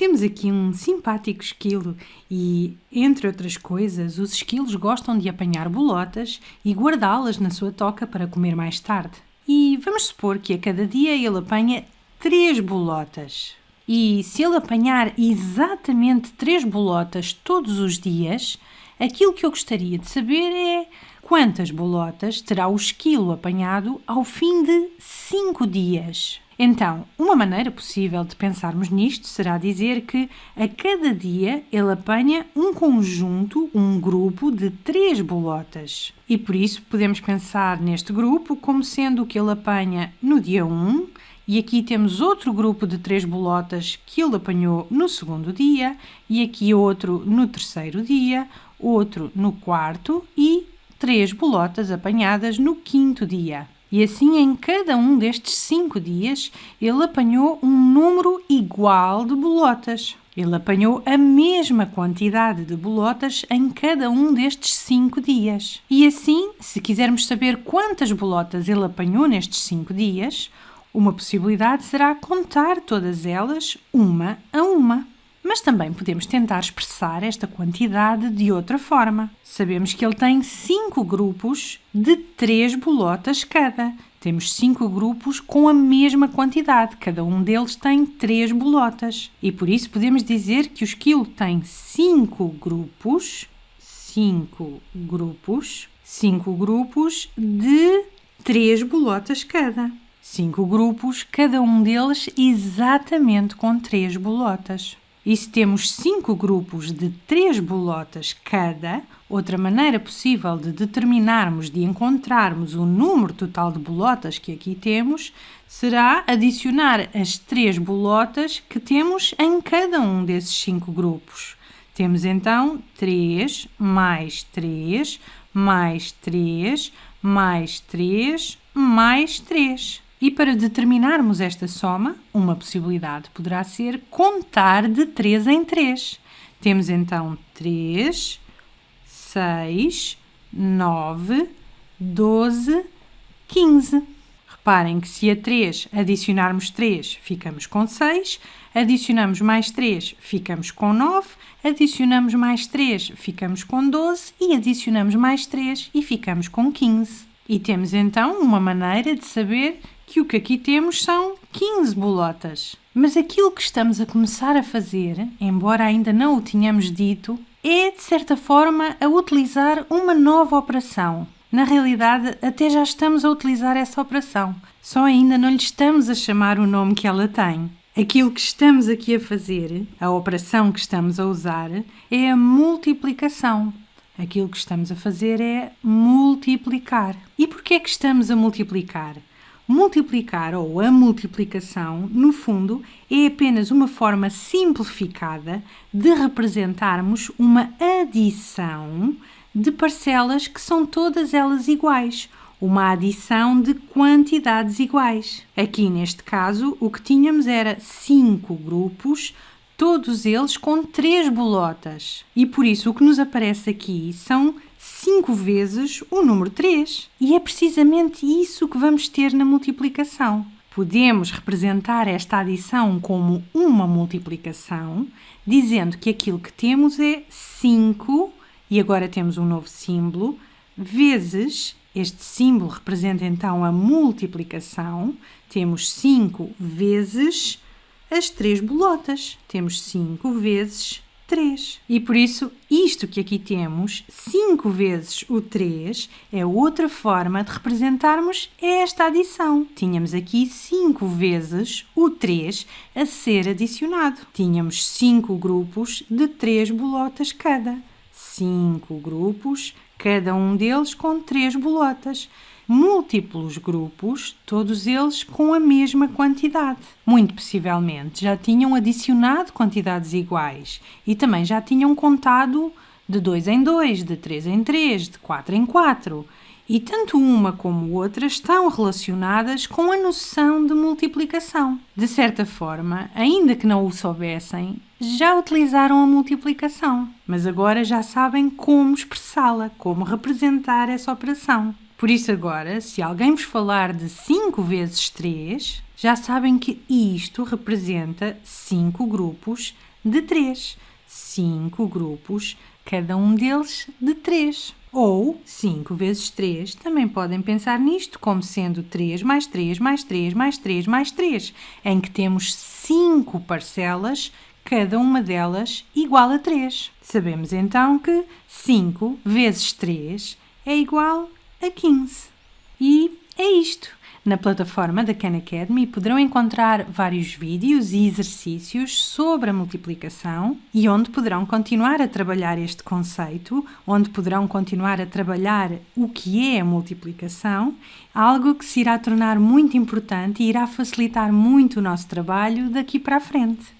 Temos aqui um simpático esquilo e, entre outras coisas, os esquilos gostam de apanhar bolotas e guardá-las na sua toca para comer mais tarde. E vamos supor que a cada dia ele apanha três bolotas. E se ele apanhar exatamente três bolotas todos os dias, aquilo que eu gostaria de saber é quantas bolotas terá o esquilo apanhado ao fim de cinco dias. Então, uma maneira possível de pensarmos nisto será dizer que a cada dia ele apanha um conjunto, um grupo de três bolotas. E por isso podemos pensar neste grupo como sendo o que ele apanha no dia 1, e aqui temos outro grupo de três bolotas que ele apanhou no segundo dia, e aqui outro no terceiro dia, outro no quarto e três bolotas apanhadas no quinto dia. E assim, em cada um destes cinco dias, ele apanhou um número igual de bolotas. Ele apanhou a mesma quantidade de bolotas em cada um destes cinco dias. E assim, se quisermos saber quantas bolotas ele apanhou nestes cinco dias, uma possibilidade será contar todas elas uma a uma. Mas também podemos tentar expressar esta quantidade de outra forma. Sabemos que ele tem cinco grupos de três bolotas cada. Temos cinco grupos com a mesma quantidade, cada um deles tem três bolotas. E por isso podemos dizer que o esquilo tem cinco grupos, cinco grupos, cinco grupos de três bolotas cada. Cinco grupos, cada um deles exatamente com três bolotas. E se temos cinco grupos de três bolotas cada, outra maneira possível de determinarmos, de encontrarmos o número total de bolotas que aqui temos, será adicionar as três bolotas que temos em cada um desses cinco grupos. Temos então 3 mais 3 mais 3 mais 3 mais 3. E para determinarmos esta soma, uma possibilidade poderá ser contar de 3 em 3. Temos então 3, 6, 9, 12, 15. Reparem que se a 3 adicionarmos 3, ficamos com 6, adicionamos mais 3, ficamos com 9, adicionamos mais 3, ficamos com 12 e adicionamos mais 3 e ficamos com 15. E temos então uma maneira de saber que o que aqui temos são 15 bolotas. Mas aquilo que estamos a começar a fazer, embora ainda não o tenhamos dito, é de certa forma a utilizar uma nova operação. Na realidade, até já estamos a utilizar essa operação, só ainda não lhe estamos a chamar o nome que ela tem. Aquilo que estamos aqui a fazer, a operação que estamos a usar, é a multiplicação. Aquilo que estamos a fazer é multiplicar. E por que é que estamos a multiplicar? Multiplicar ou a multiplicação, no fundo, é apenas uma forma simplificada de representarmos uma adição de parcelas que são todas elas iguais, uma adição de quantidades iguais. Aqui neste caso, o que tínhamos era cinco grupos, todos eles com três bolotas. E por isso o que nos aparece aqui são 5 vezes o número 3. E é precisamente isso que vamos ter na multiplicação. Podemos representar esta adição como uma multiplicação, dizendo que aquilo que temos é 5, e agora temos um novo símbolo, vezes, este símbolo representa então a multiplicação, temos 5 vezes as três bolotas. Temos 5 vezes 3. E por isso, isto que aqui temos, 5 vezes o 3, é outra forma de representarmos esta adição. Tínhamos aqui 5 vezes o 3 a ser adicionado. Tínhamos 5 grupos de 3 bolotas cada. 5 grupos, cada um deles com 3 bolotas múltiplos grupos, todos eles com a mesma quantidade. Muito possivelmente já tinham adicionado quantidades iguais e também já tinham contado de 2 em 2, de 3 em 3, de 4 em 4. E tanto uma como outra estão relacionadas com a noção de multiplicação. De certa forma, ainda que não o soubessem, já utilizaram a multiplicação, mas agora já sabem como expressá-la, como representar essa operação. Por isso, agora, se alguém vos falar de 5 vezes 3, já sabem que isto representa 5 grupos de 3. 5 grupos, cada um deles de 3. Ou 5 vezes 3, também podem pensar nisto como sendo 3 mais 3 mais 3 mais 3 mais 3, em que temos 5 parcelas, cada uma delas igual a 3. Sabemos então que 5 vezes 3 é igual a 15. E é isto. Na plataforma da Khan Academy poderão encontrar vários vídeos e exercícios sobre a multiplicação e onde poderão continuar a trabalhar este conceito, onde poderão continuar a trabalhar o que é a multiplicação, algo que se irá tornar muito importante e irá facilitar muito o nosso trabalho daqui para a frente.